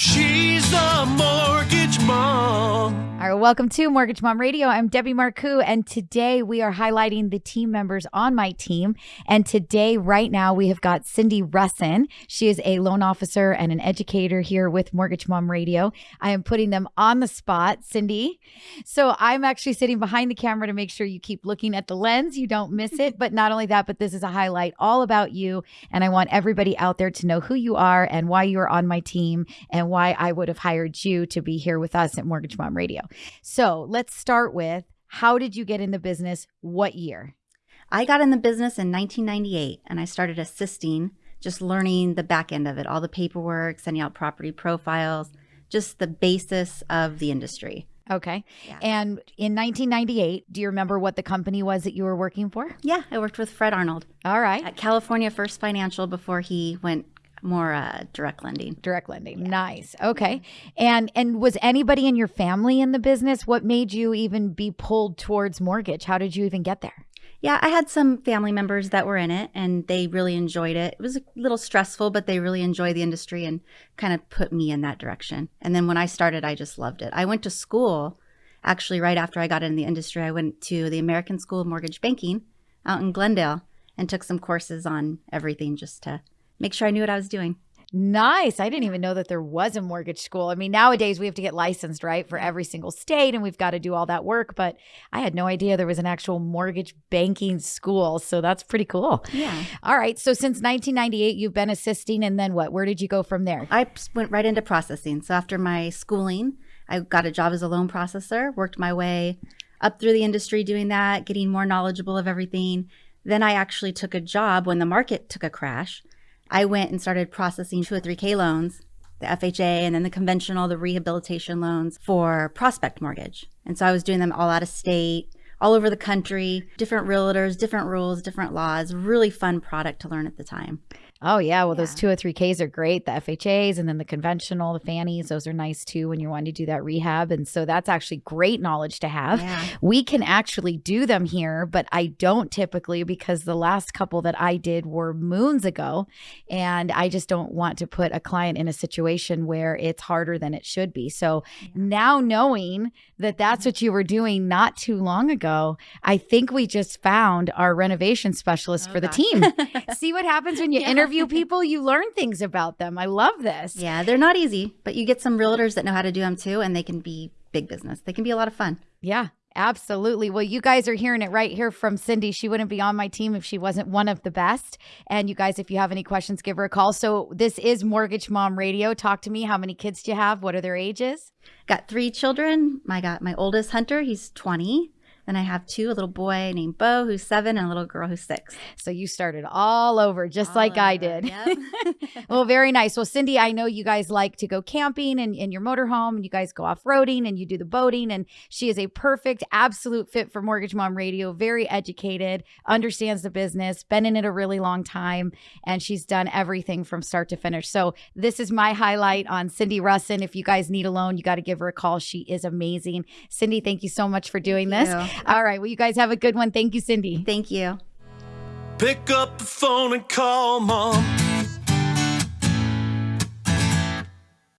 She's welcome to Mortgage Mom Radio. I'm Debbie Marcoux, and today we are highlighting the team members on my team. And today, right now, we have got Cindy Russin. She is a loan officer and an educator here with Mortgage Mom Radio. I am putting them on the spot, Cindy. So I'm actually sitting behind the camera to make sure you keep looking at the lens, you don't miss it. But not only that, but this is a highlight all about you. And I want everybody out there to know who you are and why you are on my team and why I would have hired you to be here with us at Mortgage Mom Radio. So let's start with how did you get in the business? What year? I got in the business in 1998 and I started assisting, just learning the back end of it, all the paperwork, sending out property profiles, just the basis of the industry. Okay. Yeah. And in 1998, do you remember what the company was that you were working for? Yeah, I worked with Fred Arnold. All right. At California First Financial before he went more uh, direct lending. Direct lending. Yeah. Nice. Okay. And and was anybody in your family in the business? What made you even be pulled towards mortgage? How did you even get there? Yeah, I had some family members that were in it and they really enjoyed it. It was a little stressful, but they really enjoy the industry and kind of put me in that direction. And then when I started, I just loved it. I went to school actually right after I got in the industry. I went to the American School of Mortgage Banking out in Glendale and took some courses on everything just to make sure I knew what I was doing. Nice. I didn't even know that there was a mortgage school. I mean, nowadays we have to get licensed, right, for every single state, and we've got to do all that work. But I had no idea there was an actual mortgage banking school. So that's pretty cool. Yeah. All right. So since 1998, you've been assisting, and then what? Where did you go from there? I went right into processing. So after my schooling, I got a job as a loan processor, worked my way up through the industry doing that, getting more knowledgeable of everything. Then I actually took a job when the market took a crash I went and started processing 203K loans, the FHA, and then the conventional, the rehabilitation loans for prospect mortgage. And so I was doing them all out of state, all over the country, different realtors, different rules, different laws. Really fun product to learn at the time. Oh yeah, well yeah. those 203Ks are great. The FHAs and then the conventional, the fannies, those are nice too when you're wanting to do that rehab. And so that's actually great knowledge to have. Yeah. We can actually do them here, but I don't typically because the last couple that I did were moons ago and I just don't want to put a client in a situation where it's harder than it should be. So yeah. now knowing that that's mm-hmm. what you were doing not too long ago, I think we just found our renovation specialist oh, for the gosh. team. See what happens when you interview interview people, you learn things about them. I love this. Yeah, they're not easy, but you get some realtors that know how to do them too, and they can be big business. They can be a lot of fun. Yeah. Absolutely. Well, you guys are hearing it right here from Cindy. She wouldn't be on my team if she wasn't one of the best. And you guys, if you have any questions, give her a call. So, this is Mortgage Mom Radio. Talk to me. How many kids do you have? What are their ages? Got three children. I got my oldest Hunter, he's 20. Then I have two, a little boy named Bo who's seven and a little girl who's six. So you started all over just all like over. I did. Yep. well, very nice. Well, Cindy, I know you guys like to go camping and in your motorhome and you guys go off-roading and you do the boating. And she is a perfect, absolute fit for Mortgage Mom Radio, very educated, understands the business, been in it a really long time, and she's done everything from start to finish. So this is my highlight on Cindy Russin. If you guys need a loan, you got to give her a call. She is amazing. Cindy, thank you so much for doing thank this. You. All right. Well, you guys have a good one. Thank you, Cindy. Thank you. Pick up the phone and call mom.